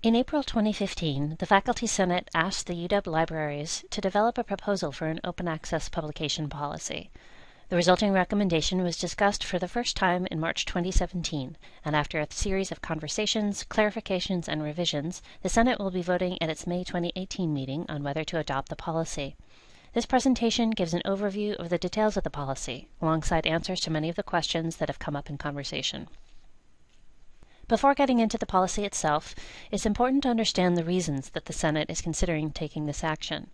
In April 2015, the Faculty Senate asked the UW libraries to develop a proposal for an open access publication policy. The resulting recommendation was discussed for the first time in March 2017, and after a series of conversations, clarifications, and revisions, the Senate will be voting at its May 2018 meeting on whether to adopt the policy. This presentation gives an overview of the details of the policy, alongside answers to many of the questions that have come up in conversation. Before getting into the policy itself, it's important to understand the reasons that the Senate is considering taking this action.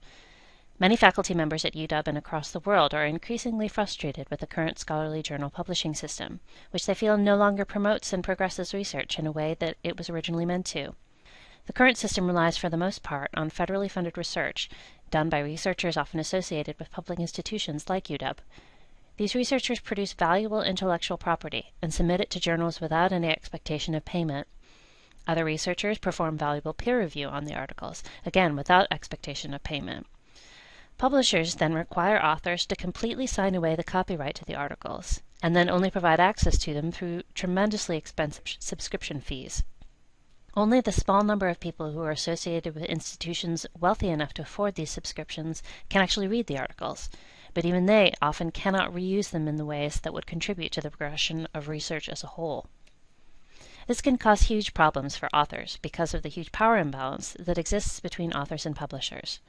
Many faculty members at UW and across the world are increasingly frustrated with the current scholarly journal publishing system, which they feel no longer promotes and progresses research in a way that it was originally meant to. The current system relies for the most part on federally funded research done by researchers often associated with public institutions like UW, these researchers produce valuable intellectual property and submit it to journals without any expectation of payment. Other researchers perform valuable peer review on the articles, again without expectation of payment. Publishers then require authors to completely sign away the copyright to the articles, and then only provide access to them through tremendously expensive subscription fees. Only the small number of people who are associated with institutions wealthy enough to afford these subscriptions can actually read the articles but even they often cannot reuse them in the ways that would contribute to the progression of research as a whole. This can cause huge problems for authors because of the huge power imbalance that exists between authors and publishers.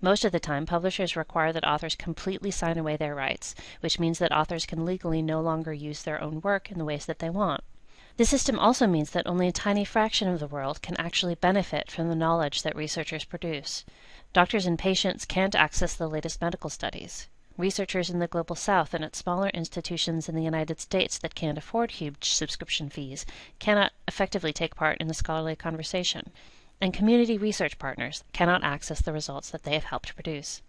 Most of the time, publishers require that authors completely sign away their rights, which means that authors can legally no longer use their own work in the ways that they want. This system also means that only a tiny fraction of the world can actually benefit from the knowledge that researchers produce. Doctors and patients can't access the latest medical studies. Researchers in the Global South and at smaller institutions in the United States that can't afford huge subscription fees cannot effectively take part in the scholarly conversation, and community research partners cannot access the results that they have helped produce.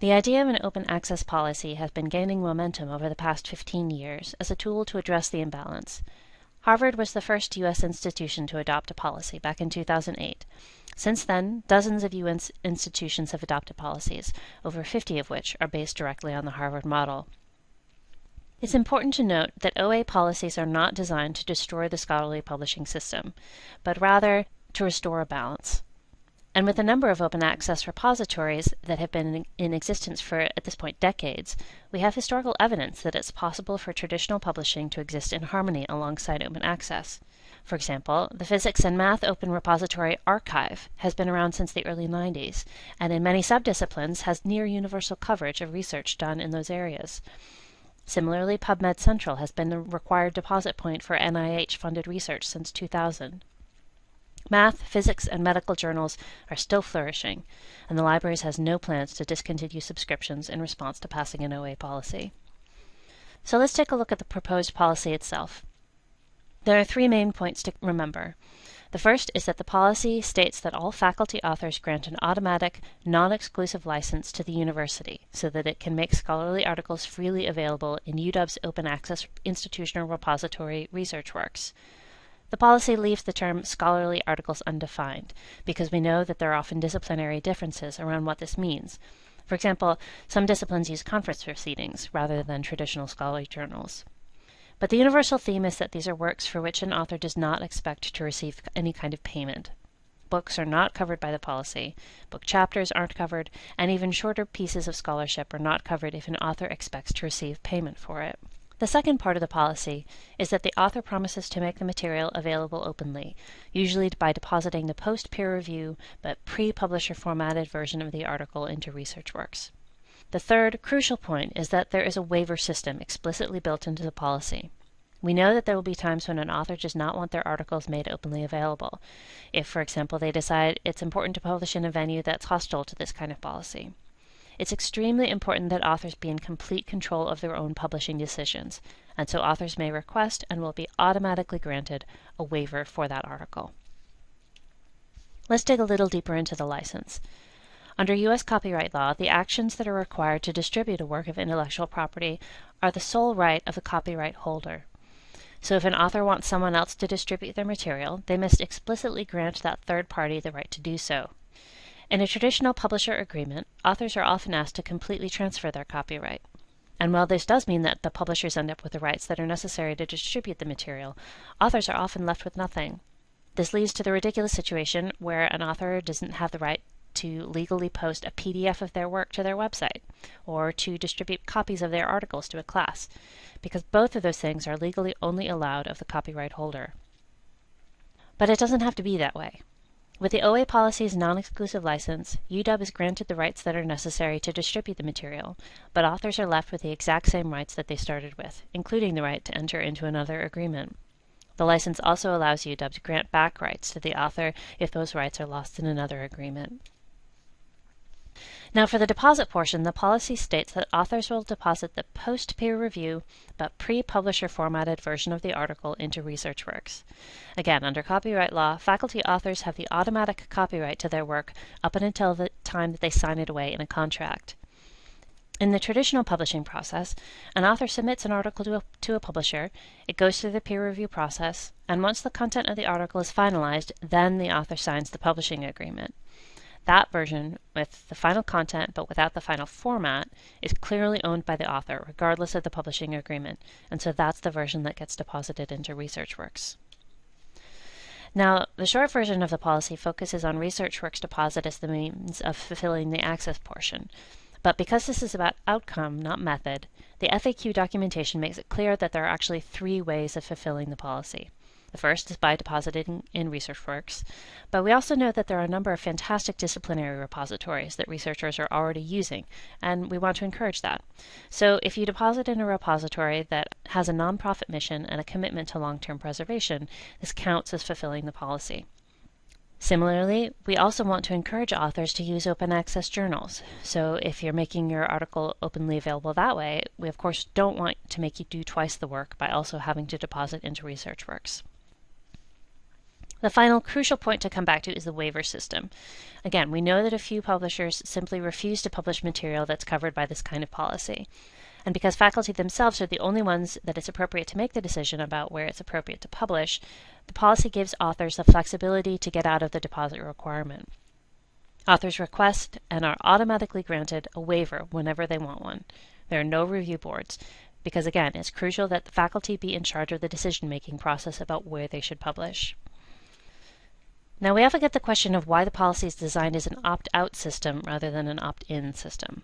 The idea of an open access policy has been gaining momentum over the past 15 years as a tool to address the imbalance. Harvard was the first U.S. institution to adopt a policy back in 2008. Since then, dozens of U.S. institutions have adopted policies, over 50 of which are based directly on the Harvard model. It's important to note that OA policies are not designed to destroy the scholarly publishing system, but rather to restore a balance. And with a number of open access repositories that have been in existence for, at this point, decades, we have historical evidence that it's possible for traditional publishing to exist in harmony alongside open access. For example, the Physics and Math Open Repository Archive has been around since the early 90s, and in many subdisciplines has near universal coverage of research done in those areas. Similarly, PubMed Central has been the required deposit point for NIH funded research since 2000. Math, physics, and medical journals are still flourishing, and the libraries has no plans to discontinue subscriptions in response to passing an OA policy. So let's take a look at the proposed policy itself. There are three main points to remember. The first is that the policy states that all faculty authors grant an automatic, non-exclusive license to the university so that it can make scholarly articles freely available in UW's open access institutional repository ResearchWorks. The policy leaves the term scholarly articles undefined because we know that there are often disciplinary differences around what this means. For example, some disciplines use conference proceedings rather than traditional scholarly journals. But the universal theme is that these are works for which an author does not expect to receive any kind of payment. Books are not covered by the policy, book chapters aren't covered, and even shorter pieces of scholarship are not covered if an author expects to receive payment for it. The second part of the policy is that the author promises to make the material available openly, usually by depositing the post-peer review but pre-publisher formatted version of the article into ResearchWorks. The third, crucial point is that there is a waiver system explicitly built into the policy. We know that there will be times when an author does not want their articles made openly available, if, for example, they decide it's important to publish in a venue that's hostile to this kind of policy. It's extremely important that authors be in complete control of their own publishing decisions, and so authors may request and will be automatically granted a waiver for that article. Let's dig a little deeper into the license. Under U.S. copyright law, the actions that are required to distribute a work of intellectual property are the sole right of the copyright holder. So if an author wants someone else to distribute their material, they must explicitly grant that third party the right to do so. In a traditional publisher agreement, authors are often asked to completely transfer their copyright. And while this does mean that the publishers end up with the rights that are necessary to distribute the material, authors are often left with nothing. This leads to the ridiculous situation where an author doesn't have the right to legally post a PDF of their work to their website or to distribute copies of their articles to a class, because both of those things are legally only allowed of the copyright holder. But it doesn't have to be that way. With the OA policy's non-exclusive license, UW is granted the rights that are necessary to distribute the material, but authors are left with the exact same rights that they started with, including the right to enter into another agreement. The license also allows UW to grant back rights to the author if those rights are lost in another agreement. Now for the deposit portion, the policy states that authors will deposit the post-peer review but pre-publisher formatted version of the article into ResearchWorks. Again, under copyright law, faculty authors have the automatic copyright to their work up until the time that they sign it away in a contract. In the traditional publishing process, an author submits an article to a, to a, publisher, it goes through the peer review process, and once the content of the article is finalized, then the author signs the publishing agreement. That version, with the final content but without the final format, is clearly owned by the author, regardless of the publishing agreement, and so that's the version that gets deposited into ResearchWorks. Now, the short version of the policy focuses on ResearchWorks deposit as the means of fulfilling the access portion. But because this is about outcome, not method, the FAQ documentation makes it clear that there are actually three ways of fulfilling the policy. The first is by depositing in ResearchWorks, but we also know that there are a number of fantastic disciplinary repositories that researchers are already using, and we want to encourage that. So if you deposit in a repository that has a nonprofit mission and a commitment to long-term preservation, this counts as fulfilling the policy. Similarly, we also want to encourage authors to use open access journals. So if you're making your article openly available that way, we of course don't want to make you do twice the work by also having to deposit into ResearchWorks. The final crucial point to come back to is the waiver system. Again, we know that a few publishers simply refuse to publish material that's covered by this kind of policy. And because faculty themselves are the only ones that it's appropriate to make the decision about where it's appropriate to publish, the policy gives authors the flexibility to get out of the deposit requirement. Authors request and are automatically granted a waiver whenever they want one. There are no review boards, because again, it's crucial that the faculty be in charge of the decision-making process about where they should publish. Now we often get the question of why the policy is designed as an opt-out system rather than an opt-in system.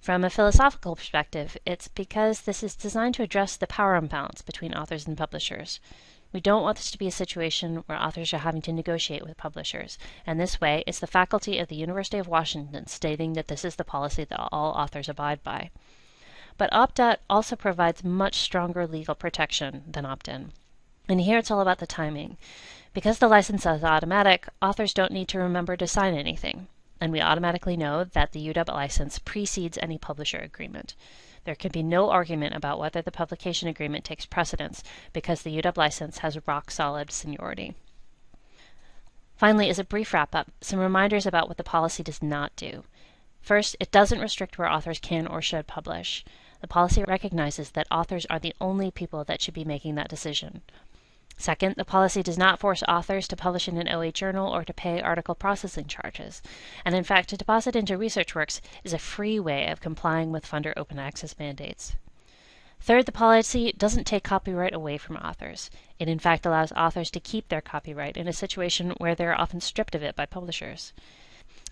From a philosophical perspective, it's because this is designed to address the power imbalance between authors and publishers. We don't want this to be a situation where authors are having to negotiate with publishers, and this way it's the faculty of the University of Washington stating that this is the policy that all authors abide by. But opt-out also provides much stronger legal protection than opt-in. And here it's all about the timing. Because the license is automatic, authors don't need to remember to sign anything and we automatically know that the UW license precedes any publisher agreement. There can be no argument about whether the publication agreement takes precedence because the UW license has rock solid seniority. Finally, as a brief wrap up, some reminders about what the policy does not do. First, it doesn't restrict where authors can or should publish. The policy recognizes that authors are the only people that should be making that decision. Second, the policy does not force authors to publish in an OA journal or to pay article processing charges. And in fact, to deposit into ResearchWorks is a free way of complying with funder open access mandates. Third, the policy doesn't take copyright away from authors. It in fact allows authors to keep their copyright in a situation where they're often stripped of it by publishers.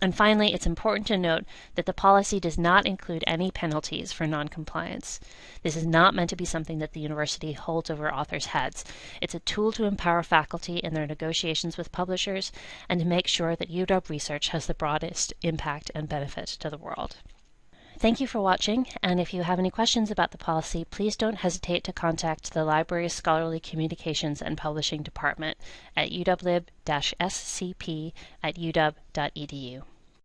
And finally, it's important to note that the policy does not include any penalties for noncompliance. This is not meant to be something that the university holds over authors' heads. It's a tool to empower faculty in their negotiations with publishers and to make sure that UW research has the broadest impact and benefit to the world. Thank you for watching, and if you have any questions about the policy, please don't hesitate to contact the Library's Scholarly Communications and Publishing Department at uwlib-scp at uw.edu.